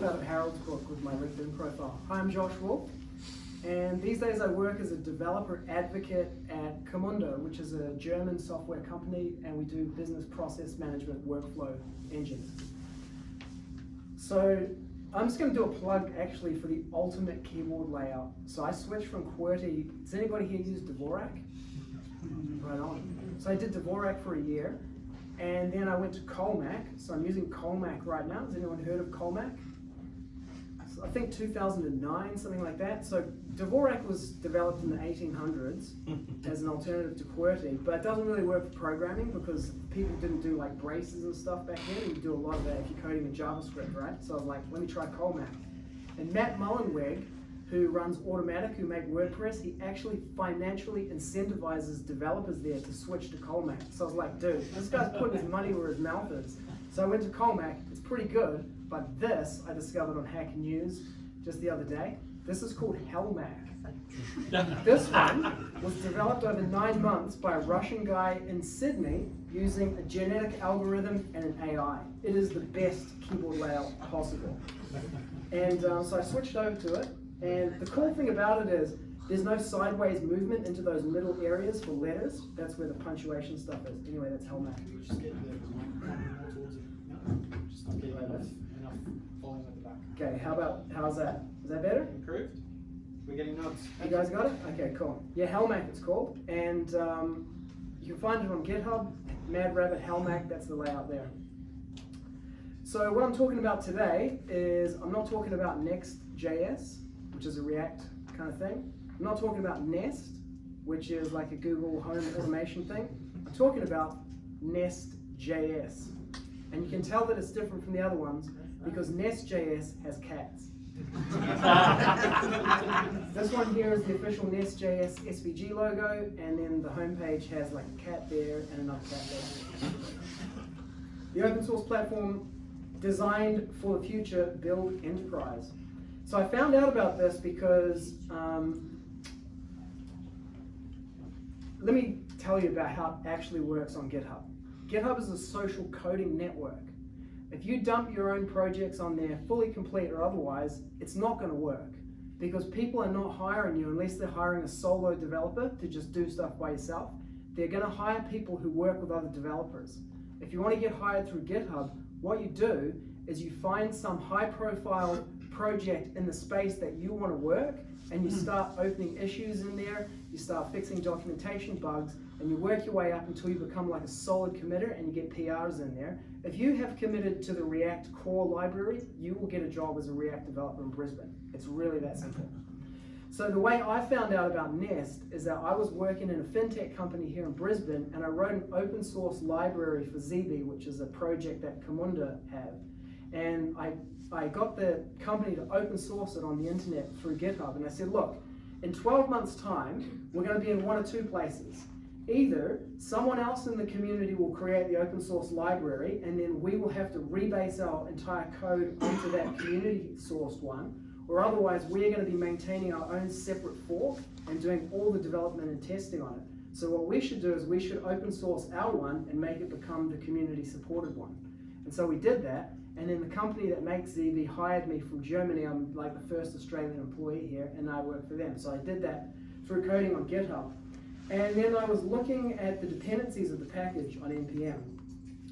leaf out of Harold's book with my LinkedIn profile. Hi, I'm Josh Wulf, and these days I work as a developer advocate at Camunda, which is a German software company, and we do business process management workflow engines. So I'm just going to do a plug actually for the ultimate keyboard layout. So I switched from QWERTY. Does anybody here use Dvorak? Right on. So I did Dvorak for a year, and then I went to Colemak. So I'm using Colemak right now. Has anyone heard of Colemak? I think 2009, something like that. So Dvorak was developed in the 1800s as an alternative to QWERTY, but it doesn't really work for programming because people didn't do like braces and stuff back then. You do a lot of that if you're coding in JavaScript, right? So I was like, let me try Colemak. And Matt Mullenweg, who runs Automattic, who make WordPress, he actually financially incentivizes developers there to switch to Colemak. So I was like, dude, this guy's putting his money where his mouth is. So I went to Colemak, pretty good, but this I discovered on Hack News just the other day. This is called Halmak. this one was developed over nine months by a Russian guy in Sydney using a genetic algorithm and an AI. It is the best keyboard layout possible. And um, so I switched over to it, and the cool thing about it is there's no sideways movement into those middle areas for letters. That's where the punctuation stuff is. Anyway, that's Halmak. Okay, how about, how's that? Is that better? Improved? We're getting nods. You guys got it? Okay, cool. Yeah, Halmak it's called. And um, you can find it on GitHub, Mad Rabbit Halmak, that's the layout there. So what I'm talking about today is, I'm not talking about Next.js, which is a React kind of thing. I'm not talking about Nest, which is like a Google Home automation thing. I'm talking about Nest.js. And you can tell that it's different from the other ones because Nest.js has cats. this one here is the official Nest.js SVG logo, and then the homepage has like a cat there and another cat there. The open source platform designed for the future, build enterprise. So I found out about this because, um, let me tell you about how it actually works on GitHub. GitHub is a social coding network. If you dump your own projects on there, fully complete or otherwise, it's not going to work because people are not hiring you unless they're hiring a solo developer to just do stuff by yourself. They're going to hire people who work with other developers. If you want to get hired through GitHub, what you do is you find some high profile project in the space that you want to work and you hmm. start opening issues in there, you start fixing documentation bugs, and you work your way up until you become like a solid committer and you get PRs in there. If you have committed to the React core library, you will get a job as a React developer in Brisbane. It's really that simple. So the way I found out about Nest is that I was working in a fintech company here in Brisbane and I wrote an open source library for Zeebe, which is a project that Camunda have. And I, I got the company to open source it on the internet through GitHub. And I said, look, in 12 months time, we're gonna be in one or two places. Either someone else in the community will create the open source library and then we will have to rebase our entire code onto that community sourced one, or otherwise we're going to be maintaining our own separate fork and doing all the development and testing on it. So what we should do is we should open source our one and make it become the community supported one. And so we did that, and then the company that makes Zeebe hired me from Germany. I'm like the first Australian employee here, and I work for them. So I did that through coding on GitHub. And then I was looking at the dependencies of the package on NPM.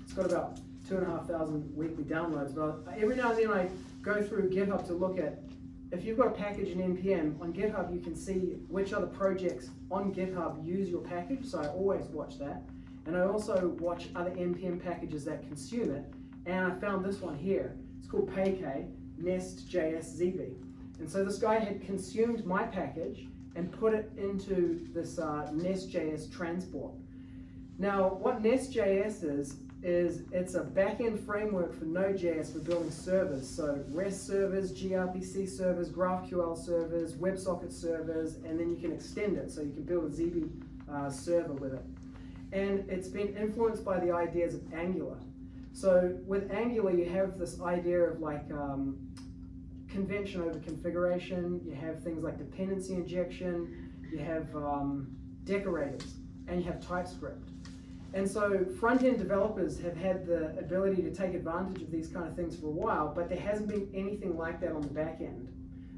It's got about two and a half thousand weekly downloads, but every now and then I go through GitHub to look at if you've got a package in NPM, on GitHub you can see which other projects on GitHub use your package, so I always watch that. And I also watch other NPM packages that consume it, and I found this one here. It's called PayK, Nest.js Zeebe. And so this guy had consumed my package and put it into this uh, Nest.js transport. Now, what Nest.js is, is it's a backend framework for Node.js for building servers. So REST servers, gRPC servers, GraphQL servers, WebSocket servers, and then you can extend it. So you can build a Zeebe uh, server with it. And it's been influenced by the ideas of Angular. So with Angular, you have this idea of like um, convention over configuration, you have things like dependency injection, you have um, decorators, and you have TypeScript. And so front-end developers have had the ability to take advantage of these kind of things for a while, but there hasn't been anything like that on the back end.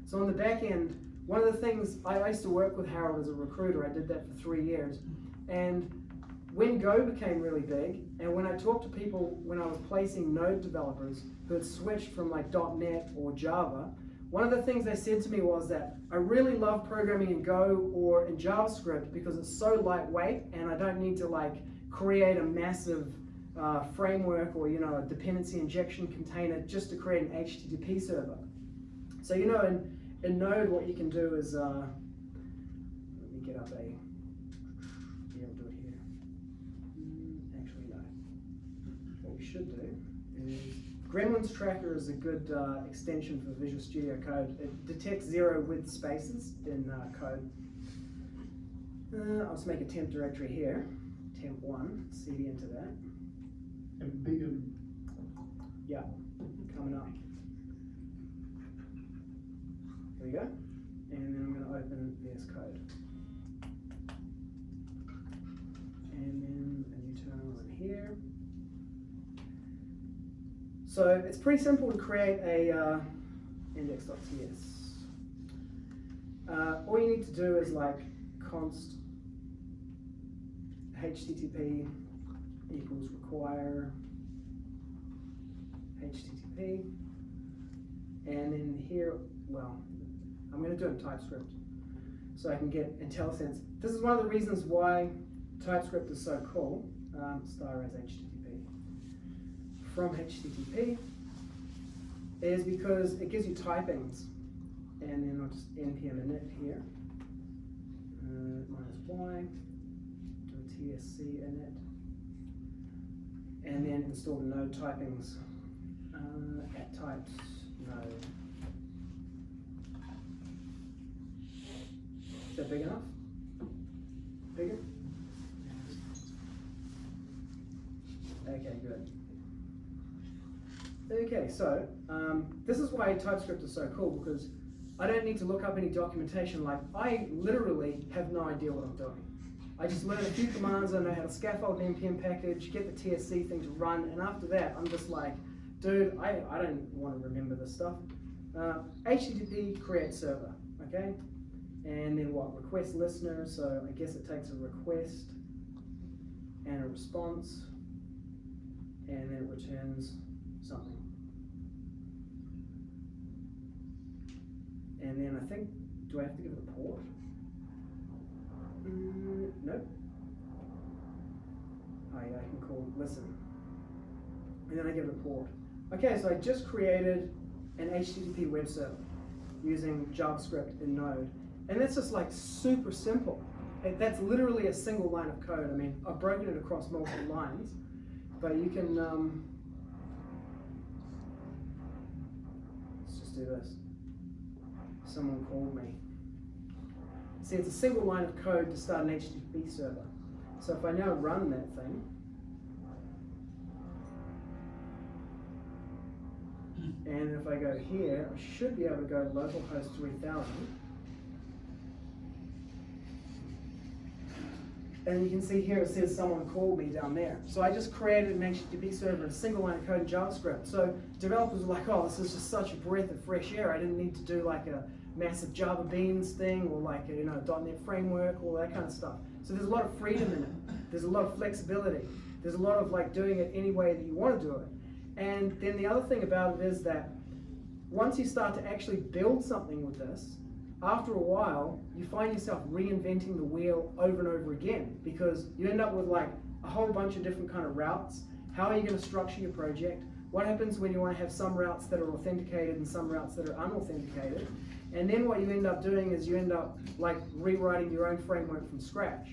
So on the back end, one of the things, I used to work with Harold as a recruiter, I did that for three years. And when Go became really big, and when I talked to people when I was placing Node developers who had switched from like .NET or Java, one of the things they said to me was that I really love programming in Go or in JavaScript because it's so lightweight and I don't need to like create a massive uh, framework or you know a dependency injection container just to create an HTTP server. So you know in, in Node what you can do is uh, let me get up a should do is Gremlins Tracker is a good uh, extension for Visual Studio Code. It detects zero width spaces in uh, code. Uh, I'll just make a temp directory here temp one, cd into that. And big, um, Yeah, coming up. There we go. And then I'm going to open VS Code. And then a new terminal in here. So it's pretty simple to create a uh, index.ts. Uh, all you need to do is like const http equals require http and then here well I'm going to do it in TypeScript so I can get IntelliSense. This is one of the reasons why TypeScript is so cool um, star as http from http is because it gives you typings and then I'll just npm init here uh, minus y do TSC in it. And then install node typings uh, at types node. Is that big enough? Bigger? Okay, good. Okay, so um, this is why TypeScript is so cool because I don't need to look up any documentation. Like I literally have no idea what I'm doing. I just learn a few commands, I know how to scaffold an npm package, get the TSC thing to run, and after that, I'm just like, dude, I, I don't want to remember this stuff. Uh, HTTP create server, okay? And then what, request listener, so I guess it takes a request and a response, and then it returns something. And then I think, do I have to give it a port? Mm, nope. Oh yeah, I can call listen. And then I give it a port. Okay, so I just created an HTTP web server using JavaScript in Node. And that's just like super simple. It, that's literally a single line of code. I mean, I've broken it across multiple lines, but you can, um, let's just do this. Someone called me. See, it's a single line of code to start an HTTP server. So if I now run that thing, and if I go here, I should be able to go localhost 3000. And you can see here it says someone called me down there. So I just created an HTTP server in a single line of code in JavaScript. So developers were like, oh, this is just such a breath of fresh air. I didn't need to do like a massive Java Beans thing or like you know .NET framework, all that kind of stuff. So there's a lot of freedom in it. There's a lot of flexibility. There's a lot of like doing it any way that you want to do it. And then the other thing about it is that once you start to actually build something with this, after a while, you find yourself reinventing the wheel over and over again because you end up with like a whole bunch of different kind of routes. How are you going to structure your project? What happens when you want to have some routes that are authenticated and some routes that are unauthenticated? And then what you end up doing is you end up like rewriting your own framework from scratch.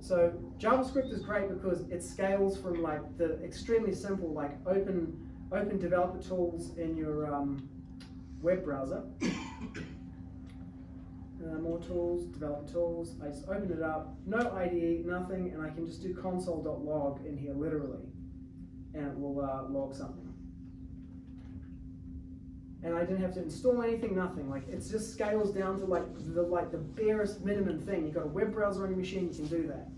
So JavaScript is great because it scales from like the extremely simple like open open developer tools in your um, web browser. Uh, more tools, developer tools. I just open it up, no IDE, nothing, and I can just do console.log in here literally, and it will uh, log something and I didn't have to install anything, nothing. Like it just scales down to like the like the barest minimum thing. You've got a web browser on your machine, you can do that.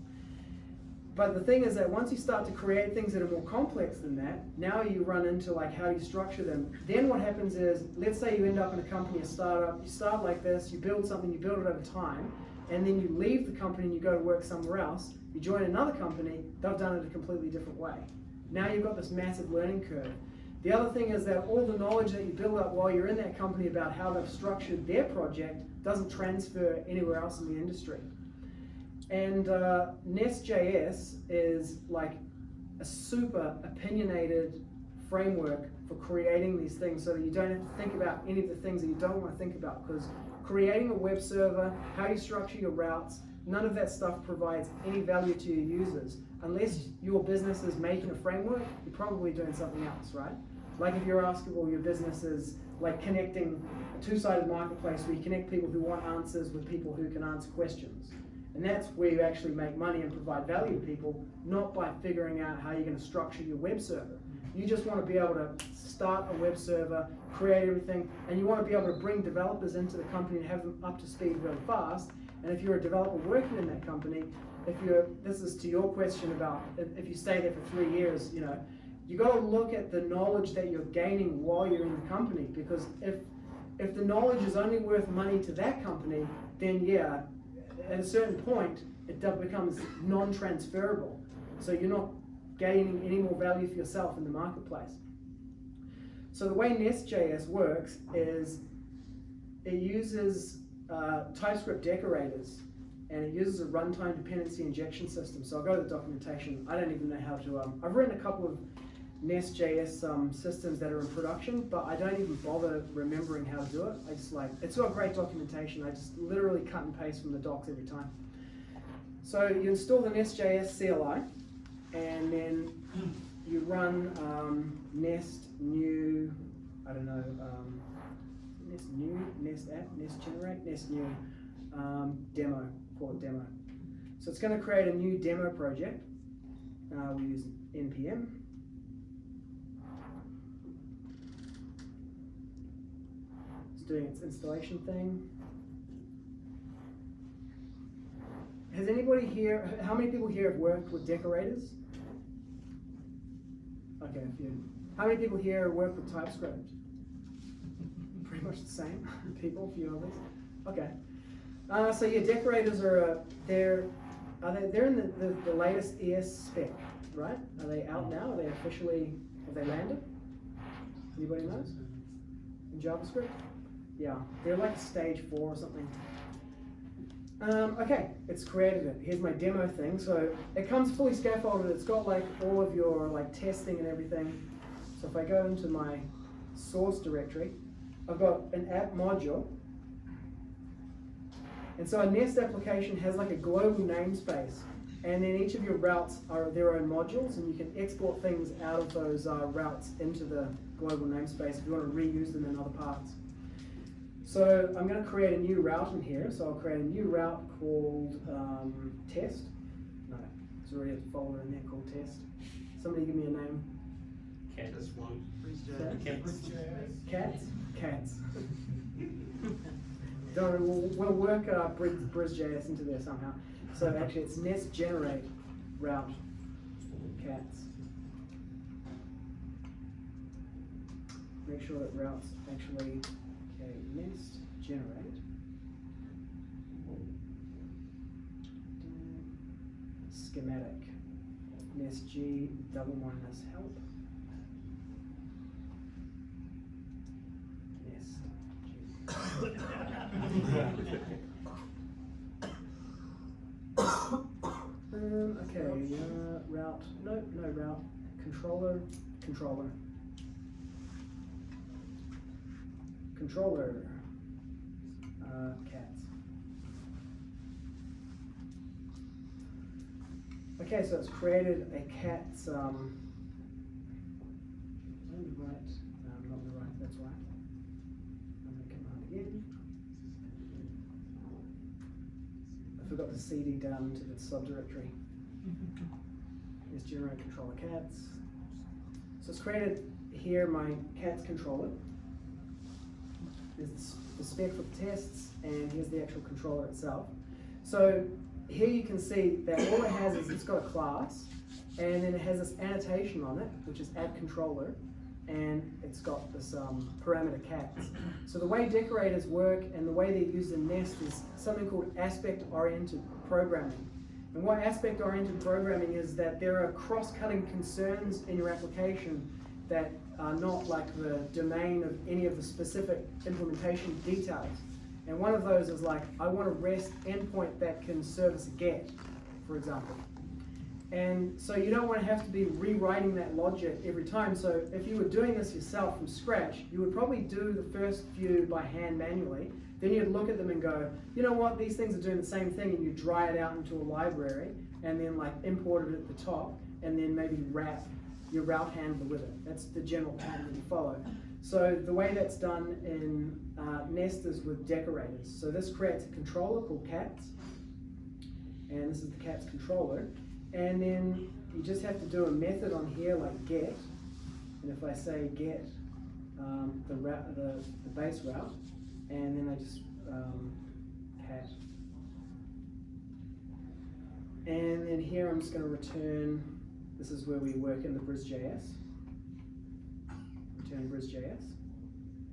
But the thing is that once you start to create things that are more complex than that, now you run into like how do you structure them. Then what happens is, let's say you end up in a company, a startup, you start like this, you build something, you build it over time, and then you leave the company and you go to work somewhere else, you join another company, they've done it a completely different way. Now you've got this massive learning curve. The other thing is that all the knowledge that you build up while you're in that company about how they've structured their project doesn't transfer anywhere else in the industry. And uh, Nest.js is like a super opinionated framework for creating these things so that you don't have to think about any of the things that you don't want to think about because creating a web server, how you structure your routes, none of that stuff provides any value to your users. Unless your business is making a framework, you're probably doing something else, right? Like if you're asking, well, your business is like connecting a two-sided marketplace where you connect people who want answers with people who can answer questions. And that's where you actually make money and provide value to people, not by figuring out how you're going to structure your web server. You just want to be able to start a web server, create everything, and you want to be able to bring developers into the company and have them up to speed really fast. And if you're a developer working in that company, if you're, this is to your question about if, if you stay there for three years, you know, you got to look at the knowledge that you're gaining while you're in the company because if if the knowledge is only worth money to that company, then yeah, at a certain point, it becomes non-transferable. So you're not gaining any more value for yourself in the marketplace. So the way Nest.js works is it uses uh, TypeScript decorators and it uses a runtime dependency injection system. So I'll go to the documentation. I don't even know how to, um, I've written a couple of Nest.js um, systems that are in production, but I don't even bother remembering how to do it. I just like, it's got great documentation. I just literally cut and paste from the docs every time. So you install the Nest.js CLI, and then you run um, Nest new, I don't know, um, Nest new, Nest app, Nest generate, Nest new um, demo, call it demo. So it's going to create a new demo project. Uh, we use npm. Doing its installation thing. Has anybody here, how many people here have worked with decorators? Okay, a few. How many people here work with TypeScript? Pretty much the same people, a few others. Okay. Uh, so yeah, decorators are uh, they're are they they're in the, the, the latest ES spec, right? Are they out now? Are they officially have they landed? Anybody knows? In JavaScript? Yeah, they're like stage four or something. Um, okay, it's created it. Here's my demo thing. So it comes fully scaffolded. It's got like all of your like testing and everything. So if I go into my source directory, I've got an app module. And so a Nest application has like a global namespace. And then each of your routes are their own modules, and you can export things out of those uh, routes into the global namespace if you want to reuse them in other parts. So I'm going to create a new route in here. So I'll create a new route called um, test. No, there's already a folder in there called test. Somebody give me a name. Cats. one. Cats. Cats? Cats. Don't worry, we'll, we'll work uh, Bris, BrisJS into there somehow. So actually it's nest generate route cats. Make sure that routes actually, okay, nest generate. Schematic. Nest G double minus help. Um, okay, uh, route, no, no route, controller, controller. Controller, cats. Okay, so it's created a cat's, um, right, no, not the right, that's why. Run the command again. I forgot to cd down to the subdirectory. Is generate controller cats. So it's created here my cats controller. There's the spec for the tests, and here's the actual controller itself. So here you can see that all it has is it's got a class, and then it has this annotation on it, which is add controller, and it's got this um, parameter cats. So the way decorators work and the way they're used in Nest is something called aspect-oriented programming. And what aspect-oriented programming is that there are cross-cutting concerns in your application that are not like the domain of any of the specific implementation details. And one of those is like, I want a REST endpoint that can service a GET, for example. And so you don't want to have to be rewriting that logic every time. So if you were doing this yourself from scratch, you would probably do the first few by hand manually. Then you'd look at them and go, you know what, these things are doing the same thing, and you dry it out into a library, and then like import it at the top, and then maybe wrap your route handler with it. That's the general pattern that you follow. So the way that's done in uh, Nest is with decorators. So this creates a controller called cats, and this is the cats controller. And then you just have to do a method on here like get, and if I say get um, the, route, the, the base route, and then I just um, cat. And then here I'm just going to return, this is where we work in the BrisJS. Return BrisJS.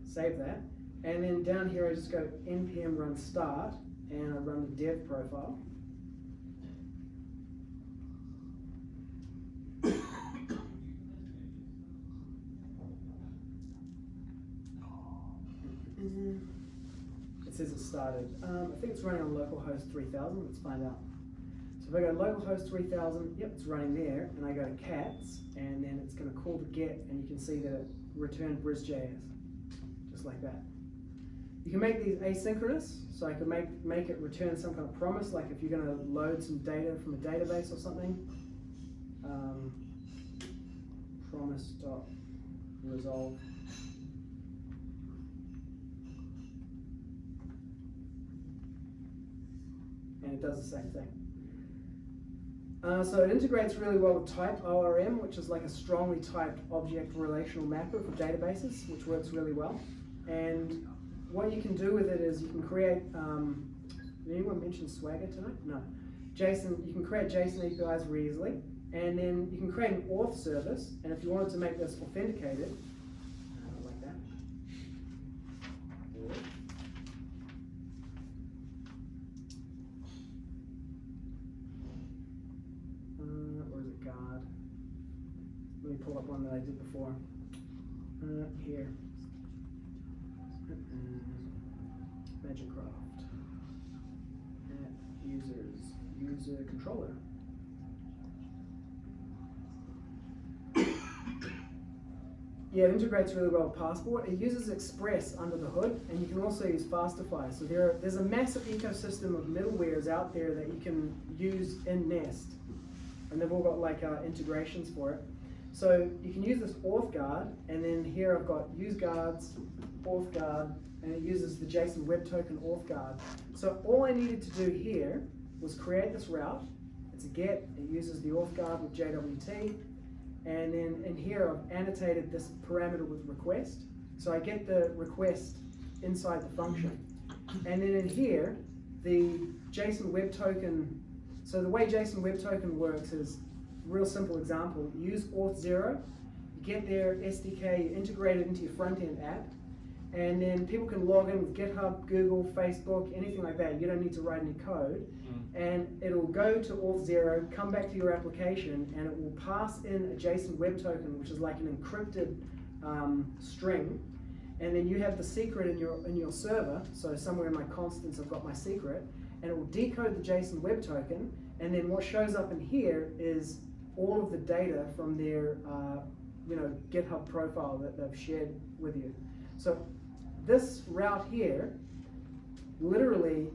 Save that. And then down here I just go npm run start, and I run the dev profile. It says it started. Um, I think it's running on localhost 3000. Let's find out. So if I go localhost 3000, yep, it's running there, and I go to cats, and then it's going to call the get, and you can see that it returned BrisJS, just like that. You can make these asynchronous, so I could make, make it return some kind of promise, like if you're going to load some data from a database or something. Um, promise dot resolve and it does the same thing. Uh, so it integrates really well with type ORM, which is like a strongly typed object relational mapper for databases, which works really well. And what you can do with it is you can create, um, did anyone mention Swagger tonight? No. JSON, you can create JSON APIs very easily. And then you can create an auth service, and if you wanted to make this authenticated, uh, like that, Uh, where is it, God? Let me pull up one that I did before. Uh, here. Uh, Magicraft. Users, user controller. Yeah, it integrates really well with Passport. It uses Express under the hood, and you can also use Fastify. So there, are, there's a massive ecosystem of middlewares out there that you can use in Nest and they've all got like uh, integrations for it. So you can use this auth guard, and then here I've got use guards, auth guard, and it uses the JSON Web Token auth guard. So all I needed to do here was create this route. It's a get, it uses the auth guard with JWT, and then in here I've annotated this parameter with request. So I get the request inside the function. And then in here, the JSON Web Token so the way JSON Web Token works is real simple example. Use Auth0, get their SDK, you integrate it into your front-end app, and then people can log in with GitHub, Google, Facebook, anything like that. You don't need to write any code. Mm. And it'll go to Auth0, come back to your application, and it will pass in a JSON Web Token, which is like an encrypted um, string. And then you have the secret in your, in your server. So somewhere in my constants, I've got my secret and it will decode the JSON Web Token, and then what shows up in here is all of the data from their uh, you know, GitHub profile that they've shared with you. So this route here literally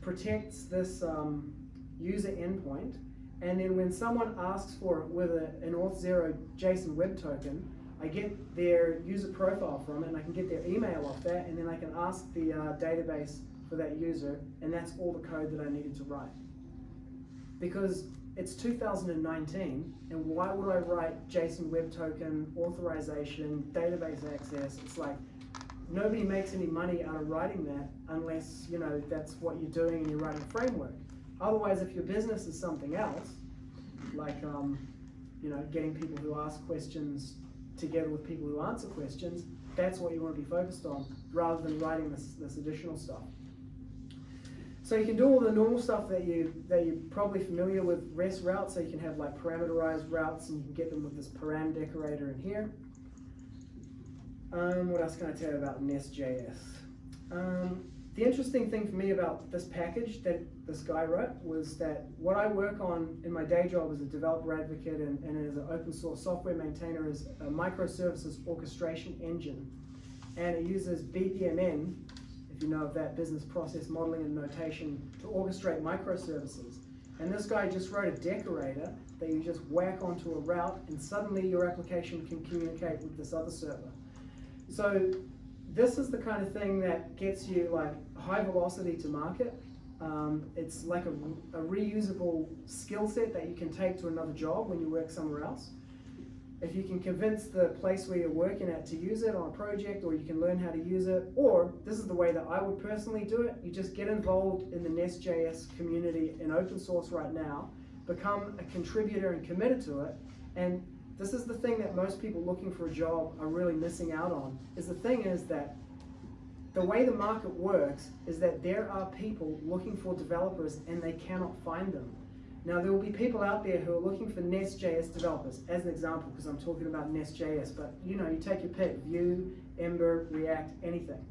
protects this um, user endpoint, and then when someone asks for it with a, an Auth0 JSON Web Token, I get their user profile from it, and I can get their email off that, and then I can ask the uh, database for that user, and that's all the code that I needed to write. Because it's 2019, and why would I write JSON Web Token, authorization, database access? It's like, nobody makes any money out of writing that unless, you know, that's what you're doing and you're writing a framework. Otherwise, if your business is something else, like um, you know, getting people who ask questions together with people who answer questions, that's what you want to be focused on, rather than writing this, this additional stuff. So you can do all the normal stuff that you that you're probably familiar with REST routes. So you can have like parameterized routes, and you can get them with this param decorator in here. Um, what else can I tell you about Nest.js? Um, the interesting thing for me about this package that this guy wrote was that what I work on in my day job as a developer advocate and, and as an open source software maintainer is a microservices orchestration engine. And it uses BPMN, if you know of that, business process modeling and notation, to orchestrate microservices. And this guy just wrote a decorator that you just whack onto a route and suddenly your application can communicate with this other server. So this is the kind of thing that gets you like high velocity to market. Um, it's like a, a reusable skill set that you can take to another job when you work somewhere else. If you can convince the place where you're working at to use it on a project or you can learn how to use it, or this is the way that I would personally do it, you just get involved in the Nest.js community in open source right now, become a contributor and committed to it, and this is the thing that most people looking for a job are really missing out on, is the thing is that the way the market works is that there are people looking for developers and they cannot find them. Now there will be people out there who are looking for Nest.js developers, as an example, because I'm talking about Nest.js, but you know, you take your pick, Vue, Ember, React, anything.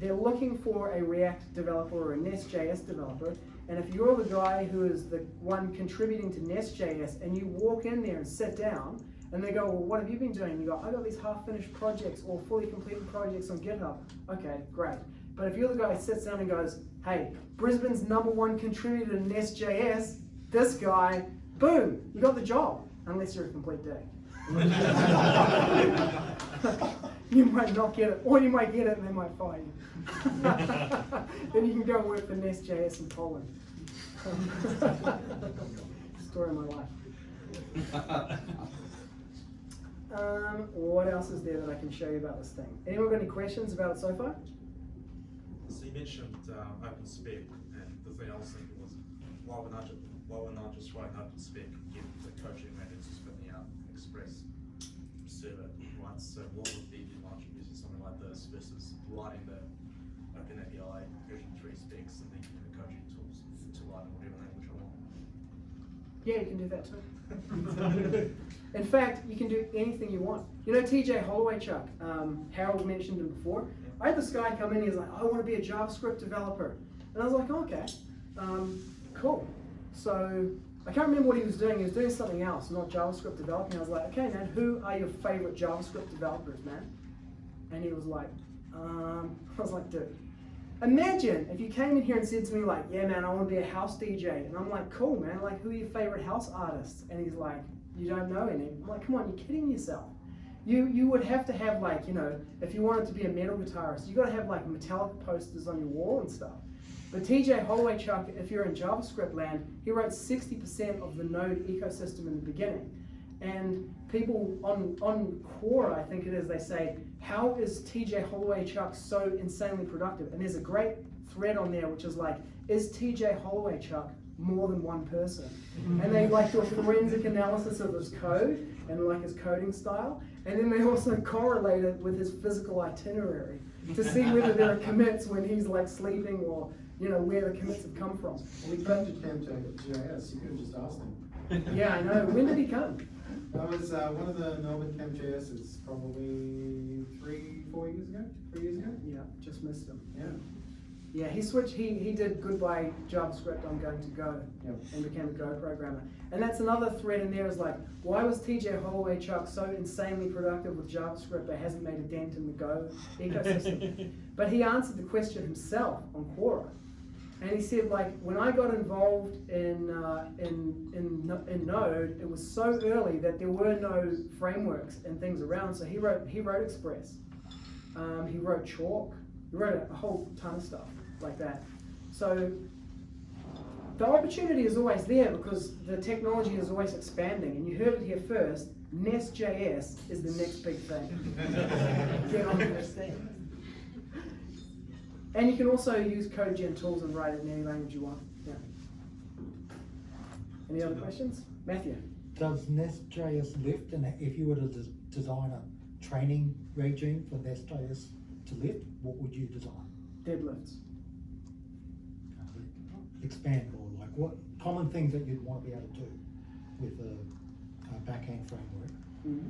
They're looking for a React developer or a Nest.js developer, and if you're the guy who is the one contributing to Nest.js and you walk in there and sit down, and they go, well, what have you been doing? You go, I got these half-finished projects or fully completed projects on GitHub. Okay, great. But if you're the guy who sits down and goes, hey, Brisbane's number one contributor to Nest.js, this guy, boom, you got the job, unless you're a complete dick. you might not get it, or you might get it and they might fire you. then you can go work for Nest.js in Poland. Story of my life. Um, what else is there that I can show you about this thing? Anyone got any questions about it so far? So you mentioned uh, OpenSpec, and the thing I was thinking was, why would not just, why would not just writing write an OpenSpec, get the CodeGen methods spitting out Express server, right? So what would be the advantage of using something like this versus writing the Open API version 3 specs and then using the CodeGen tools to write in whatever language I want? Yeah, you can do that too. In fact, you can do anything you want. You know TJ Holowaychuk, um, Harold mentioned him before. I had this guy come in, he's like, I want to be a JavaScript developer. And I was like, okay, um, cool. So I can't remember what he was doing. He was doing something else, not JavaScript developing. I was like, okay, man, who are your favorite JavaScript developers, man? And he was like, um, I was like, dude, imagine if you came in here and said to me like, yeah, man, I want to be a house DJ. And I'm like, cool, man, like, who are your favorite house artists? And he's like, you don't know any. I'm like, come on, you're kidding yourself. You, you would have to have like, you know, if you wanted to be a metal guitarist, you got to have like Metallica posters on your wall and stuff. But TJ Holowaychuk, if you're in JavaScript land, he wrote 60% of the Node ecosystem in the beginning. And people on, on Quora, I think it is, they say, how is TJ Holowaychuk so insanely productive? And there's a great thread on there which is like, is TJ Holowaychuk more than one person. and they like do a forensic analysis of his code and like his coding style. And then they also correlate it with his physical itinerary to see whether there are commits when he's like sleeping or you know where the commits have come from. Well, he came to JS, you could have just asked him. Yeah, I know. When did he come? That was uh, one of the Melbourne it's probably three, four years ago, three years ago? Yeah, just missed him. Yeah. Yeah, he switched. He he did goodbye JavaScript. I'm going to Go, Yep. and became a Go programmer. And that's another thread in there. Is like, why was TJ Holowaychuk so insanely productive with JavaScript, but hasn't made a dent in the Go ecosystem? but he answered the question himself on Quora, and he said like, when I got involved in uh, in in in Node, it was so early that there were no frameworks and things around. So he wrote he wrote Express. Um, he wrote Chalk. He wrote a whole ton of stuff like that. So the opportunity is always there because the technology is always expanding. And you heard it here first. Nest.js is the next big thing. Get on this thing. And you can also use CodeGen tools and write it in any language you want. Yeah. Any other questions? Matthew? Does Nest.js lift, and if you were to des- design a training regime for Nest.js to lift, what would you design? Deadlifts. Expand more, like what common things that you'd want to be able to do with a, a back-end framework? Mm-hmm.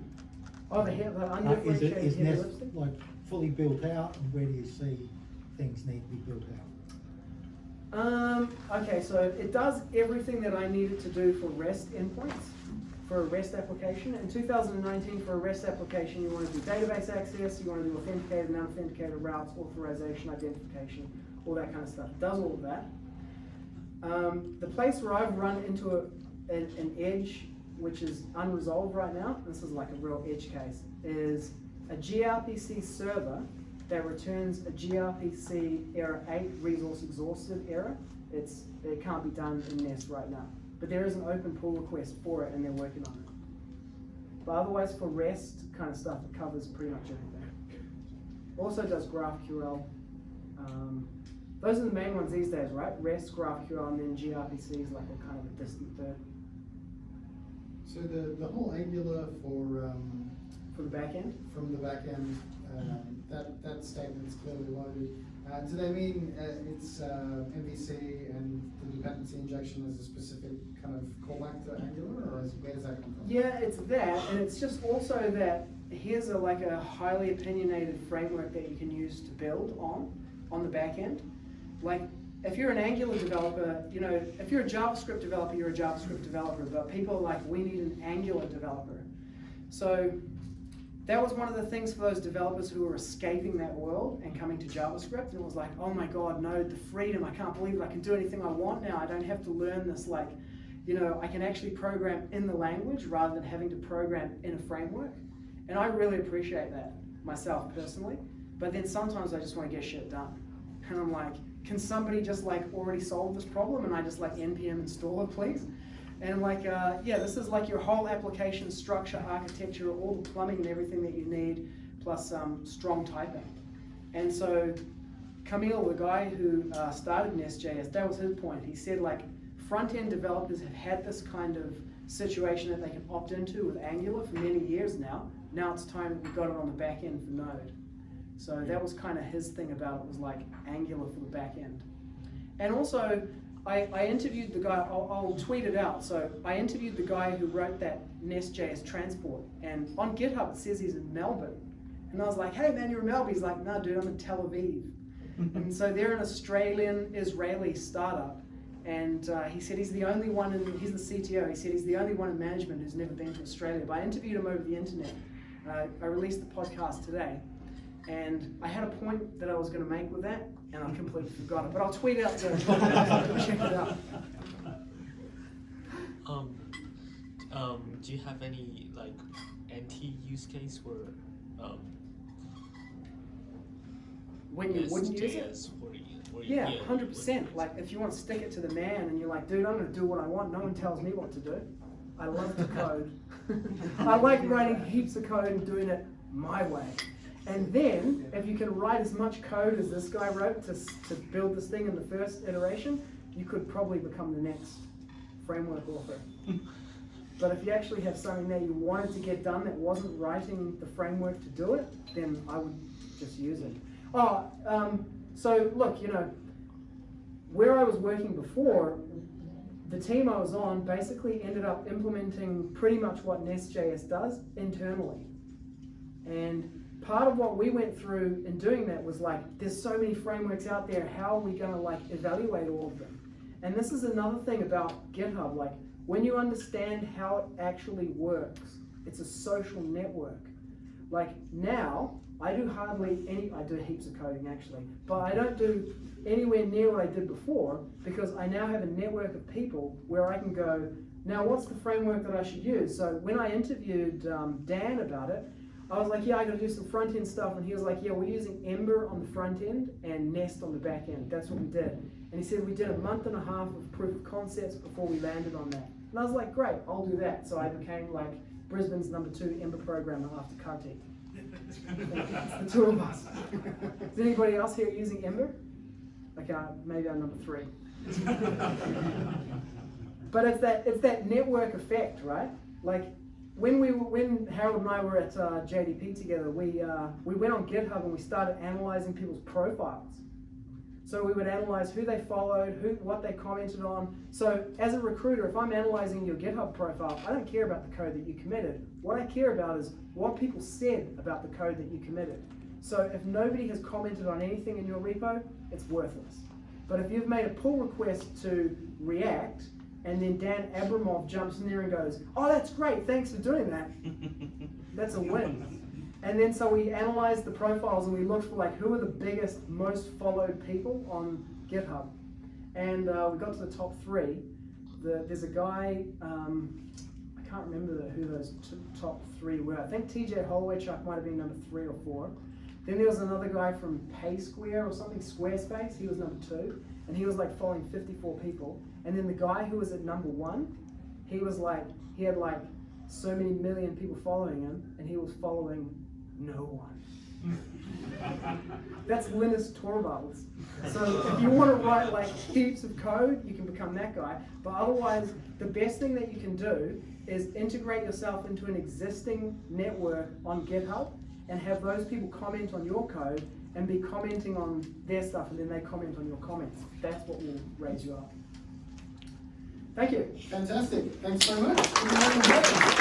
Oh, the, he- the Uh, is it, undifferentiated is Nest like fully built out, and where do you see things need to be built out? Um, okay, so it does everything that I needed to do for REST endpoints, for a REST application. In 2019, for a REST application, you want to do database access, you want to do authenticated and unauthenticated routes, authorization, identification, all that kind of stuff. It does all of that. Um, the place where I've run into a, an, an edge, which is unresolved right now, this is like a real edge case, is a gRPC server that returns a gRPC error 8 resource exhausted error. It's, it can't be done in Nest right now. But there is an open pull request for it and they're working on it. But otherwise for REST kind of stuff, it covers pretty much everything. Also does GraphQL. Um, those are the main ones these days, right? REST, GraphQL, and then gRPC is like a kind of a distant third So the, the whole Angular for, um, for the back end. from the back end, um, that, that statement's clearly loaded. Uh, do they mean, uh, it's, uh, MVC and the dependency injection is a specific kind of callback to Angular, or is, where does that come from? Yeah, it's that, and it's just also that here's a like a highly opinionated framework that you can use to build on on the back end. Like if you're an Angular developer, you know, if you're a JavaScript developer, you're a JavaScript developer, but people are like, we need an Angular developer. So that was one of the things for those developers who were escaping that world and coming to JavaScript, and it was like, oh my god, no, the freedom, I can't believe it, I can do anything I want now, I don't have to learn this like, you know, I can actually program in the language rather than having to program in a framework. And I really appreciate that myself personally. But then sometimes I just want to get shit done. And I'm like, can somebody just like already solve this problem? And I just like npm install it, please. And like, uh, yeah, this is like your whole application structure, architecture, all the plumbing and everything that you need, plus um, strong typing. And so Kamil, the guy who uh, started Nest.js, that was his point. He said like front-end developers have had this kind of situation that they can opt into with Angular for many years now. Now it's time we got it on the back end for Node. So that was kind of his thing about it was like Angular for the back end. And also, I, I interviewed the guy, I'll, I'll tweet it out. So I interviewed the guy who wrote that Nest.js transport. And on GitHub it says he's in Melbourne. And I was like, hey man, you're in Melbourne. He's like, no dude, I'm in Tel Aviv. and so they're an Australian Israeli startup. And uh, he said he's the only one, in, he's the CTO, he said he's the only one in management who's never been to Australia. But I interviewed him over the internet. Uh, I released the podcast today. And I had a point that I was going to make with that, and I completely forgot it. But I'll tweet out the check it out. Um, um, do you have any like anti use case where um, When you wouldn't use it? SJS where you, Yeah, 100%. Like if you want to stick it to the man, and you're like, dude, I'm going to do what I want. No one tells me what to do. I love to code. I like writing heaps of code and doing it my way. And then, if you can write as much code as this guy wrote to, to build this thing in the first iteration, you could probably become the next framework author. But if you actually have something that you wanted to get done that wasn't writing the framework to do it, then I would just use it. Oh, um, so look, you know, where I was working before, the team I was on basically ended up implementing pretty much what Nest.js does internally. And part of what we went through in doing that was like, there's so many frameworks out there, how are we gonna like evaluate all of them? And this is another thing about GitHub, like when you understand how it actually works, it's a social network. Like now, I do hardly any, I do heaps of coding actually, but I don't do anywhere near what I did before because I now have a network of people where I can go, now what's the framework that I should use? So when I interviewed um, Dan about it, I was like, yeah, I gotta do some front end stuff. And he was like, yeah, we're using Ember on the front end and Nest on the back end. That's what we did. And he said we did a month and a half of proof of concepts before we landed on that. And I was like, great, I'll do that. So I became like Brisbane's number two Ember programmer after Kartik. The two of us. Is anybody else here using Ember? Okay, uh, maybe I'm number three. But it's that it's that network effect, right? Like when we when Harold and I were at uh, JDP together, we uh, we went on GitHub and we started analyzing people's profiles. So we would analyze who they followed, who what they commented on. So as a recruiter, if I'm analyzing your GitHub profile, I don't care about the code that you committed. What I care about is what people said about the code that you committed. So if nobody has commented on anything in your repo, it's worthless. But if you've made a pull request to React, and then Dan Abramov jumps in there and goes, "Oh, that's great, thanks for doing that," that's a win. And then so we analyzed the profiles and we looked for like who are the biggest, most followed people on GitHub, and uh, we got to the top three. The, there's a guy, um, I can't remember who those top three were. I think TJ Holowaychuk might have been number three or four. Then there was another guy from PaySquare or something, Squarespace. He was number two, and he was like following 54 people. And then the guy who was at number one, he was like he had like so many million people following him, and he was following no one. That's Linus Torvalds. So if you want to write like heaps of code, you can become that guy. But otherwise, the best thing that you can do is integrate yourself into an existing network on GitHub and have those people comment on your code and be commenting on their stuff and then they comment on your comments. That's what will raise you up. Thank you. Fantastic. Thanks so much.